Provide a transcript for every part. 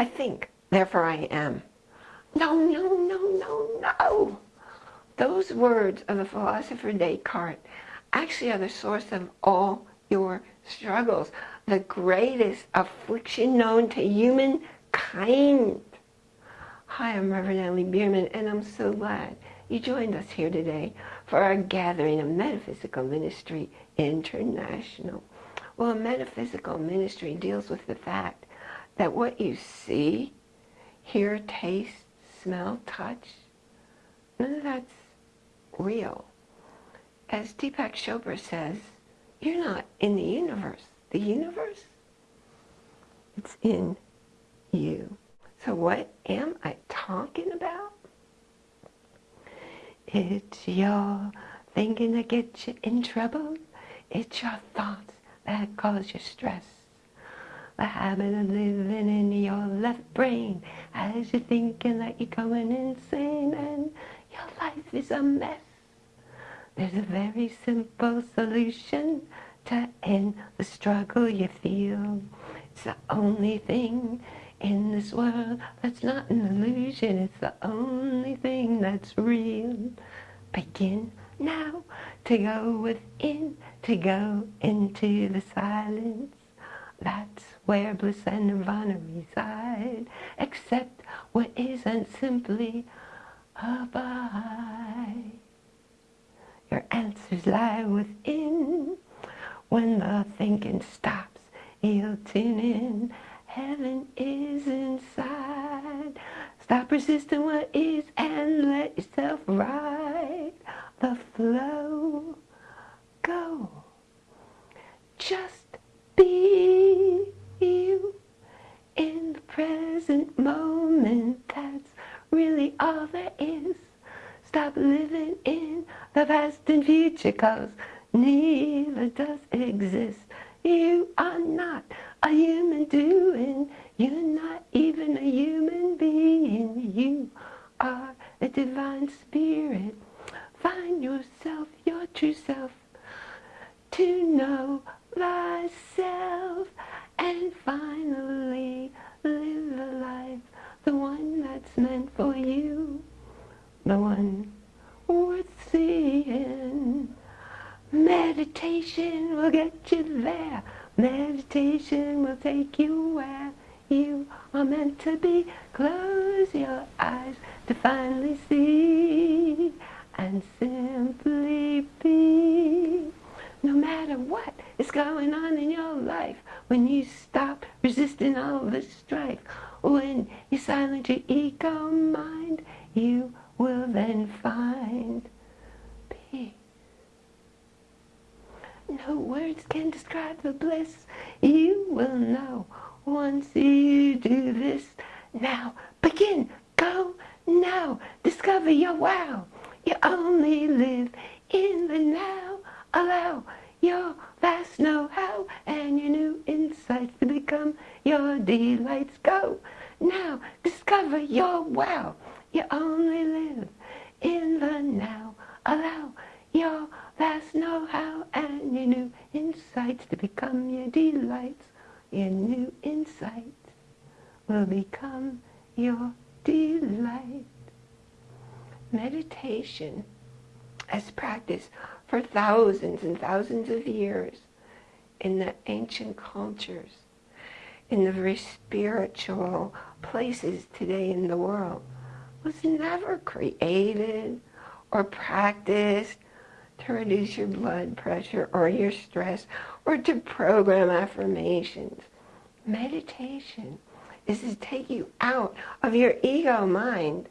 I think, therefore I am. No, no, no, no, no. Those words of the philosopher Descartes actually are the source of all your struggles, the greatest affliction known to humankind. Hi, I'm Reverend Ellie Bierman, and I'm so glad you joined us here today for our gathering of Metaphysical Ministry International. Well, metaphysical ministry deals with the fact that what you see, hear, taste, smell, touch, none of that's real. As Deepak Chopra says, you're not in the universe. The universe, it's in you. So what am I talking about? It's your thinking that gets you in trouble. It's your thoughts that cause you stress. The habit of living in your left brain as you're thinking that you're going insane and your life is a mess. There's a very simple solution to end the struggle you feel. It's the only thing in this world that's not an illusion. It's the only thing that's real. Begin now to go within, to go into the silence. That's where bliss and nirvana reside. Accept what isn't simply abide. Your answers lie within. When the thinking stops, you'll tune in Heaven is inside. Stop resisting what is and let yourself ride the flow. Go. Just be you in the present moment. That's really all there is. Stop living in the past and future cause neither does exist. You are not a human doing. You're not even a human being. You are a divine spirit. Find yourself, your true self, to know thyself and finally live a life, the one that's meant for you, the one worth seeing. Meditation will get you there. Meditation will take you where you are meant to be. Close your eyes to finally see and simply be. No matter what is going on in your life, when you stop resisting all the strife, when you silence your ego mind, you will then find peace. No words can describe the bliss you will know once you do this. Now, begin, go now, discover your wow. You only live in the now. Allow your vast know-how and your new insights to become your delights. Go now, discover your wow. You only live in the now. Allow your vast know-how and your new insights to become your delights. Your new insight will become your delight. Meditation as practiced for thousands and thousands of years in the ancient cultures, in the very spiritual places today in the world, was never created or practiced to reduce your blood pressure or your stress or to program affirmations. Meditation is to take you out of your ego mind.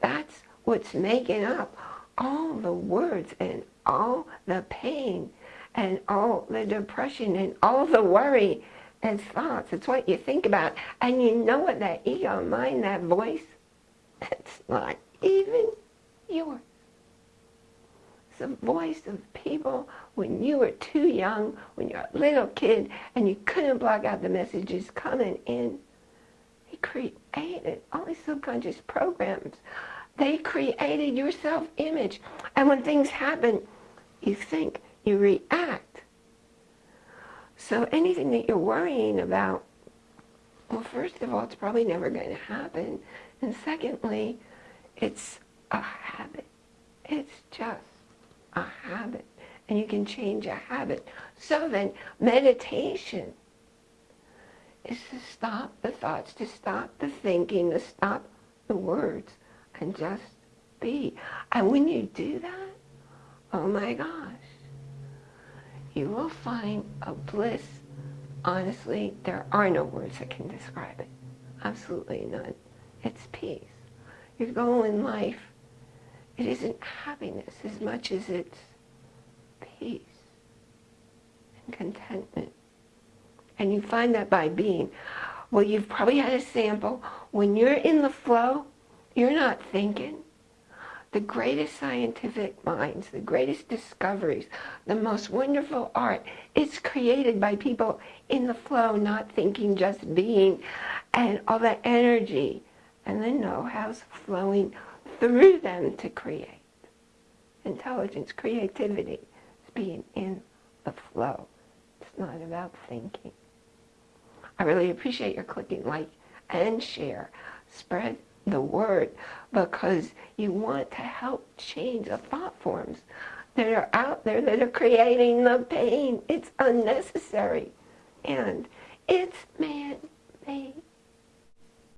That's what's making up all the words and all the pain and all the depression and all the worry and thoughts. It's what you think about. And you know what that ego mind, that voice, it's not even yours the voice of people when you were too young, when you're a little kid, and you couldn't block out the messages coming in. He created all these subconscious programs. They created your self-image. And when things happen, you think, you react. So anything that you're worrying about, Well, first of all, it's probably never going to happen. And secondly, it's a habit. It's just a habit. And you can change a habit. So then, meditation is to stop the thoughts, to stop the thinking, to stop the words, and just be. And when you do that, oh my gosh, you will find a bliss. Honestly, there are no words that can describe it. Absolutely none. It's peace. Your goal in life, it isn't happiness as much as it's peace and contentment. And you find that by being. Well, you've probably had a sample. When you're in the flow, you're not thinking. The greatest scientific minds, the greatest discoveries, the most wonderful art, it's created by people in the flow, not thinking, just being, and all that energy and the know-how's flowing through them to create. Intelligence, creativity, is being in the flow. It's not about thinking. I really appreciate your clicking like and share. Spread the word because you want to help change the thought forms that are out there that are creating the pain. It's unnecessary and it's man-made.